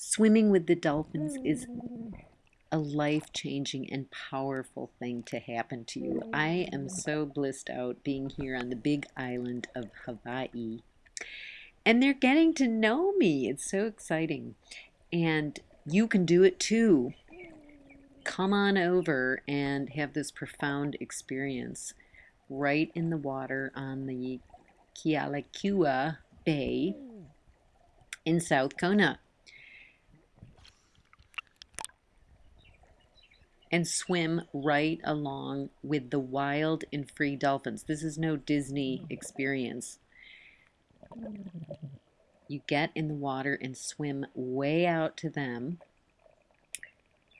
Swimming with the dolphins is mm. a life changing and powerful thing to happen to you. I am mm. so blissed out being here on the big island of Hawaii. And they're getting to know me. It's so exciting. And you can do it too. Come on over and have this profound experience right in the water on the Kealakekua Bay mm. in South Kona. And swim right along with the wild and free dolphins. This is no Disney experience. You get in the water and swim way out to them.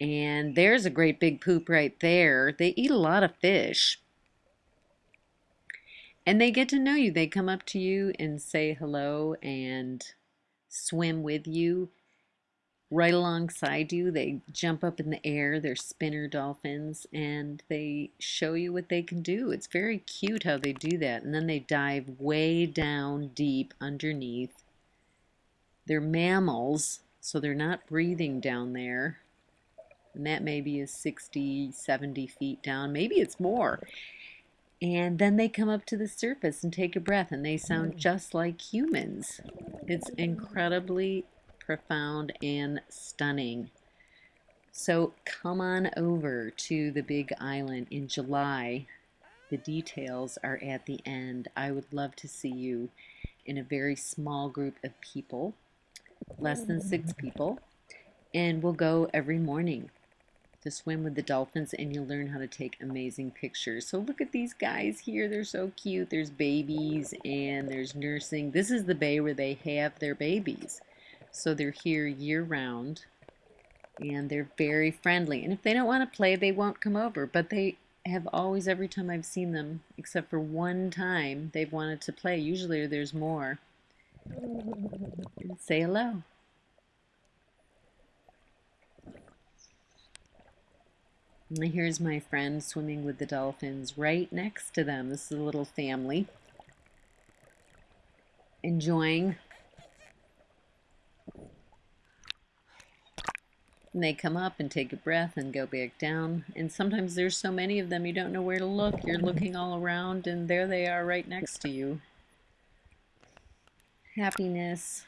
And there's a great big poop right there. They eat a lot of fish. And they get to know you. They come up to you and say hello and swim with you right alongside you. They jump up in the air. They're spinner dolphins and they show you what they can do. It's very cute how they do that. And then they dive way down deep underneath. They're mammals, so they're not breathing down there. And that maybe is 60, 70 feet down. Maybe it's more. And then they come up to the surface and take a breath, and they sound mm. just like humans. It's incredibly profound and stunning. So come on over to the Big Island in July. The details are at the end. I would love to see you in a very small group of people, less than six people, and we'll go every morning to swim with the dolphins and you'll learn how to take amazing pictures. So look at these guys here. They're so cute. There's babies and there's nursing. This is the bay where they have their babies. So they're here year round and they're very friendly. And if they don't want to play, they won't come over. But they have always, every time I've seen them, except for one time, they've wanted to play. Usually there's more. Say hello. And here's my friend swimming with the dolphins right next to them. This is a little family enjoying And they come up and take a breath and go back down. And sometimes there's so many of them you don't know where to look. You're looking all around and there they are right next to you. Happiness.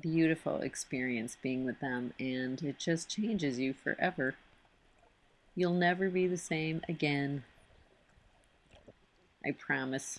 Beautiful experience being with them and it just changes you forever. You'll never be the same again. I promise.